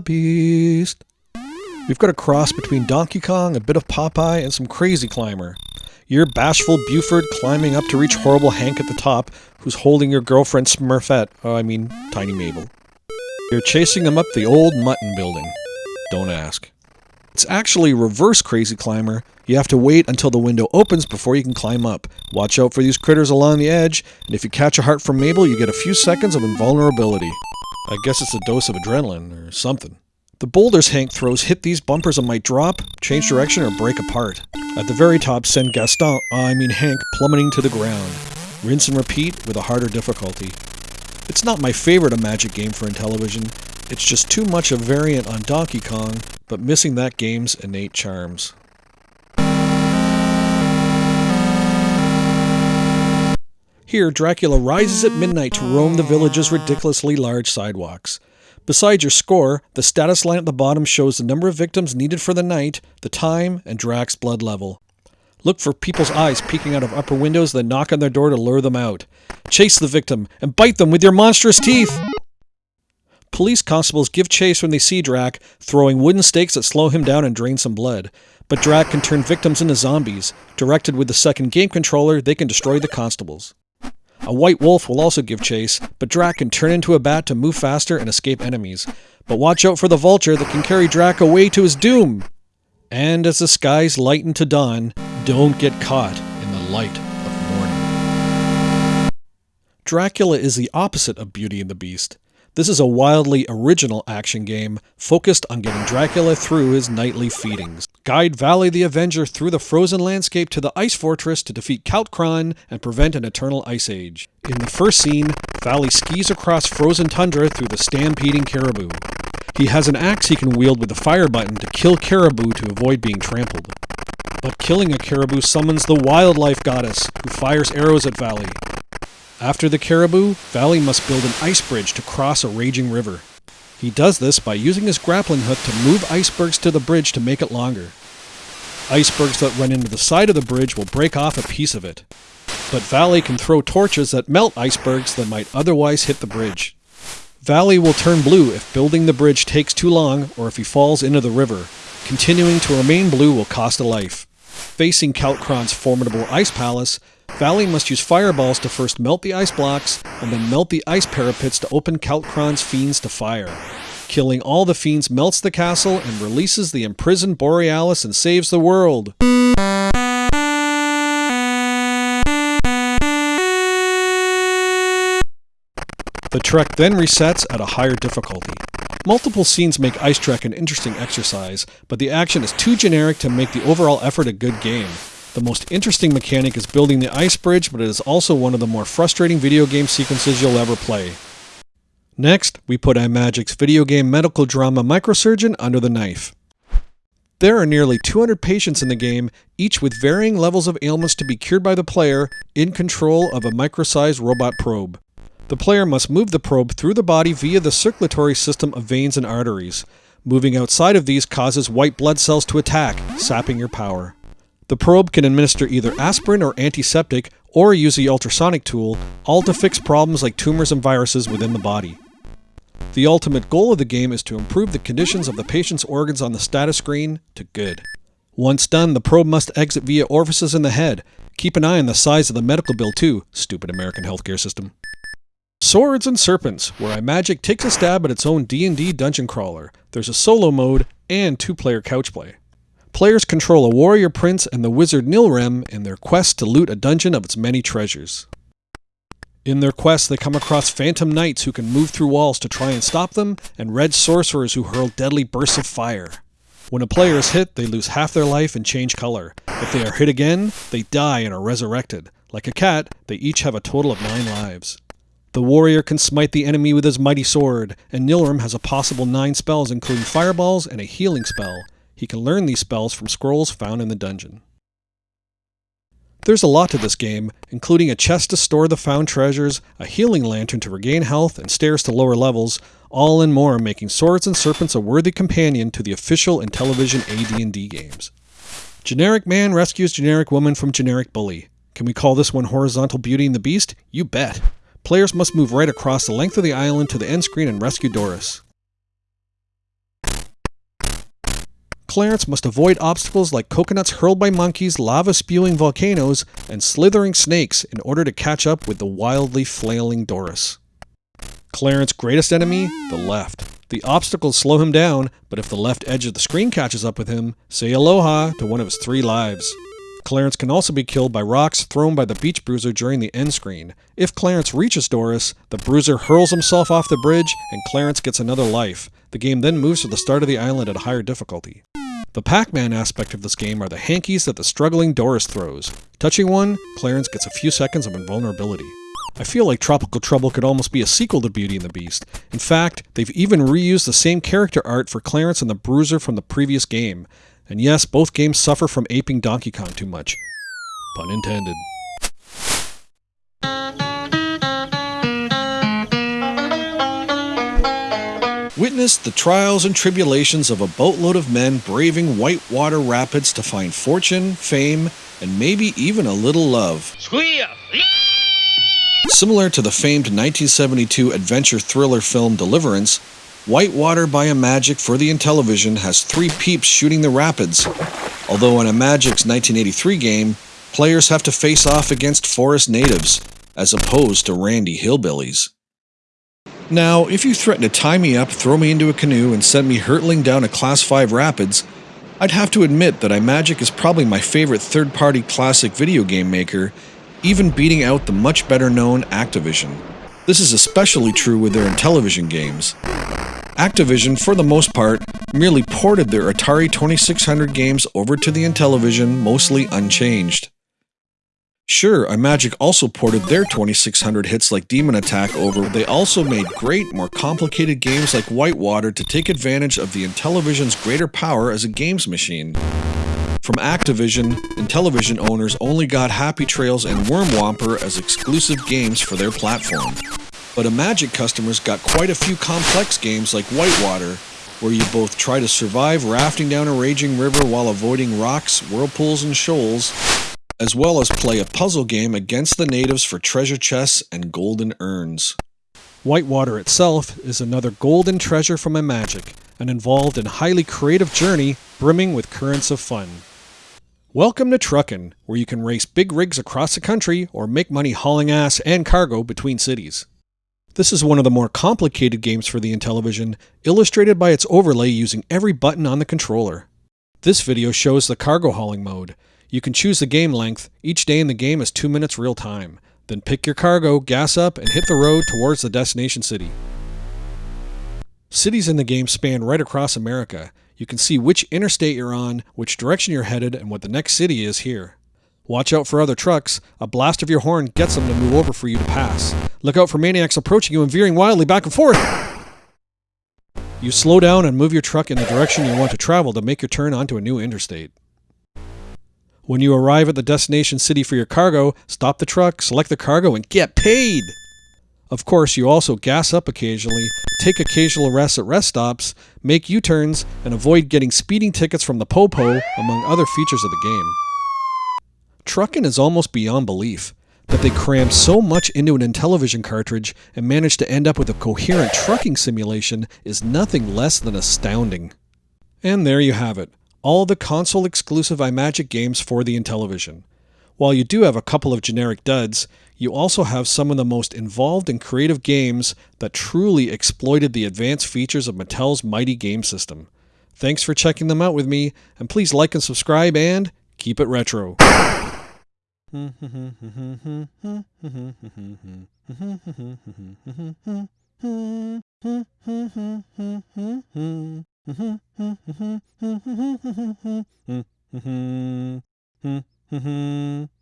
Beast. We've got a cross between Donkey Kong, a bit of Popeye, and some crazy climber. You're bashful Buford climbing up to reach horrible Hank at the top, who's holding your girlfriend Smurfette, oh, I mean, Tiny Mabel. You're chasing him up the old mutton building. Don't ask. It's actually reverse Crazy Climber. You have to wait until the window opens before you can climb up. Watch out for these critters along the edge, and if you catch a heart from Mabel, you get a few seconds of invulnerability. I guess it's a dose of adrenaline or something. The boulders Hank throws hit these bumpers and might drop, change direction, or break apart. At the very top, send Gaston, I mean Hank, plummeting to the ground. Rinse and repeat with a harder difficulty. It's not my favorite Imagic game for Intellivision. It's just too much a variant on Donkey Kong, but missing that game's innate charms. Here, Dracula rises at midnight to roam the village's ridiculously large sidewalks. Besides your score, the status line at the bottom shows the number of victims needed for the night, the time, and Drac's blood level. Look for people's eyes peeking out of upper windows, then knock on their door to lure them out. Chase the victim and bite them with your monstrous teeth! Police constables give chase when they see Drac, throwing wooden stakes that slow him down and drain some blood. But Drac can turn victims into zombies. Directed with the second game controller, they can destroy the constables. A white wolf will also give chase, but Drac can turn into a bat to move faster and escape enemies. But watch out for the vulture that can carry Drac away to his doom! And as the skies lighten to dawn, don't get caught in the light of morning. Dracula is the opposite of Beauty and the Beast. This is a wildly original action game focused on getting Dracula through his nightly feedings. Guide Valley the Avenger through the frozen landscape to the Ice Fortress to defeat Count Kron and prevent an eternal ice age. In the first scene, Valley skis across frozen tundra through the stampeding caribou. He has an axe he can wield with the fire button to kill caribou to avoid being trampled. But killing a caribou summons the wildlife goddess, who fires arrows at Valley. After the caribou, Valley must build an ice bridge to cross a raging river. He does this by using his grappling hook to move icebergs to the bridge to make it longer. Icebergs that run into the side of the bridge will break off a piece of it. But Valley can throw torches that melt icebergs that might otherwise hit the bridge. Valley will turn blue if building the bridge takes too long or if he falls into the river. Continuing to remain blue will cost a life. Facing Count Kron's formidable ice palace, Valley must use fireballs to first melt the ice blocks, and then melt the ice parapets to open Count Kron's fiends to fire. Killing all the fiends melts the castle and releases the imprisoned Borealis and saves the world. The trek then resets at a higher difficulty. Multiple scenes make Ice Trek an interesting exercise, but the action is too generic to make the overall effort a good game. The most interesting mechanic is building the ice bridge, but it is also one of the more frustrating video game sequences you'll ever play. Next, we put Imagic's video game medical drama Microsurgeon under the knife. There are nearly 200 patients in the game, each with varying levels of ailments to be cured by the player, in control of a micro-sized robot probe. The player must move the probe through the body via the circulatory system of veins and arteries. Moving outside of these causes white blood cells to attack, sapping your power. The probe can administer either aspirin or antiseptic, or use the ultrasonic tool, all to fix problems like tumors and viruses within the body. The ultimate goal of the game is to improve the conditions of the patient's organs on the status screen to good. Once done, the probe must exit via orifices in the head. Keep an eye on the size of the medical bill too, stupid American healthcare system. Swords and Serpents, where Imagic takes a stab at its own D&D dungeon crawler. There's a solo mode and two-player couch play. Players control a warrior prince and the wizard Nilrem in their quest to loot a dungeon of its many treasures. In their quest, they come across phantom knights who can move through walls to try and stop them, and red sorcerers who hurl deadly bursts of fire. When a player is hit, they lose half their life and change color. If they are hit again, they die and are resurrected. Like a cat, they each have a total of nine lives. The warrior can smite the enemy with his mighty sword, and Nilrem has a possible nine spells including fireballs and a healing spell. He can learn these spells from scrolls found in the dungeon. There's a lot to this game, including a chest to store the found treasures, a healing lantern to regain health, and stairs to lower levels, all and more making Swords and Serpents a worthy companion to the official Intellivision AD&D games. Generic man rescues generic woman from generic bully. Can we call this one Horizontal Beauty and the Beast? You bet. Players must move right across the length of the island to the end screen and rescue Doris. Clarence must avoid obstacles like coconuts hurled by monkeys, lava spewing volcanoes, and slithering snakes in order to catch up with the wildly flailing Doris. Clarence's greatest enemy, the left. The obstacles slow him down, but if the left edge of the screen catches up with him, say aloha to one of his three lives. Clarence can also be killed by rocks thrown by the Beach Bruiser during the end screen. If Clarence reaches Doris, the Bruiser hurls himself off the bridge and Clarence gets another life. The game then moves to the start of the island at a higher difficulty. The Pac-Man aspect of this game are the hankies that the struggling Doris throws. Touching one, Clarence gets a few seconds of invulnerability. I feel like Tropical Trouble could almost be a sequel to Beauty and the Beast. In fact, they've even reused the same character art for Clarence and the Bruiser from the previous game. And yes, both games suffer from aping Donkey Kong too much. Pun intended. Witness the trials and tribulations of a boatload of men braving whitewater rapids to find fortune, fame, and maybe even a little love. Squeal! Similar to the famed 1972 adventure thriller film Deliverance, Whitewater by Imagic for the Intellivision has three peeps shooting the rapids. Although in Imagic's 1983 game, players have to face off against forest natives, as opposed to randy hillbillies. Now, if you threaten to tie me up, throw me into a canoe, and send me hurtling down a Class 5 rapids, I'd have to admit that Imagic is probably my favorite third party classic video game maker even beating out the much better known Activision. This is especially true with their Intellivision games. Activision, for the most part, merely ported their Atari 2600 games over to the Intellivision mostly unchanged. Sure, Imagic also ported their 2600 hits like Demon Attack over, they also made great, more complicated games like Whitewater to take advantage of the Intellivision's greater power as a games machine. From Activision, Intellivision owners only got Happy Trails and Worm Whomper as exclusive games for their platform. But Imagic customers got quite a few complex games like Whitewater, where you both try to survive rafting down a raging river while avoiding rocks, whirlpools, and shoals, as well as play a puzzle game against the natives for treasure chests and golden urns. Whitewater itself is another golden treasure from Imagic, an involved and highly creative journey brimming with currents of fun. Welcome to Truckin', where you can race big rigs across the country or make money hauling ass and cargo between cities. This is one of the more complicated games for the Intellivision, illustrated by its overlay using every button on the controller. This video shows the cargo hauling mode. You can choose the game length, each day in the game is 2 minutes real time. Then pick your cargo, gas up, and hit the road towards the destination city. Cities in the game span right across America, you can see which interstate you're on, which direction you're headed, and what the next city is here. Watch out for other trucks. A blast of your horn gets them to move over for you to pass. Look out for maniacs approaching you and veering wildly back and forth. You slow down and move your truck in the direction you want to travel to make your turn onto a new interstate. When you arrive at the destination city for your cargo, stop the truck, select the cargo, and get paid! Of course, you also gas up occasionally, take occasional rests at rest stops, make U turns, and avoid getting speeding tickets from the Popo, among other features of the game. Truckin' is almost beyond belief. That they crammed so much into an Intellivision cartridge and managed to end up with a coherent trucking simulation is nothing less than astounding. And there you have it all the console exclusive Imagic games for the Intellivision. While you do have a couple of generic duds, you also have some of the most involved and creative games that truly exploited the advanced features of Mattel's mighty game system. Thanks for checking them out with me, and please like and subscribe and keep it retro. Mm-hmm. mm-hmm. mm-hmm. mm-hmm.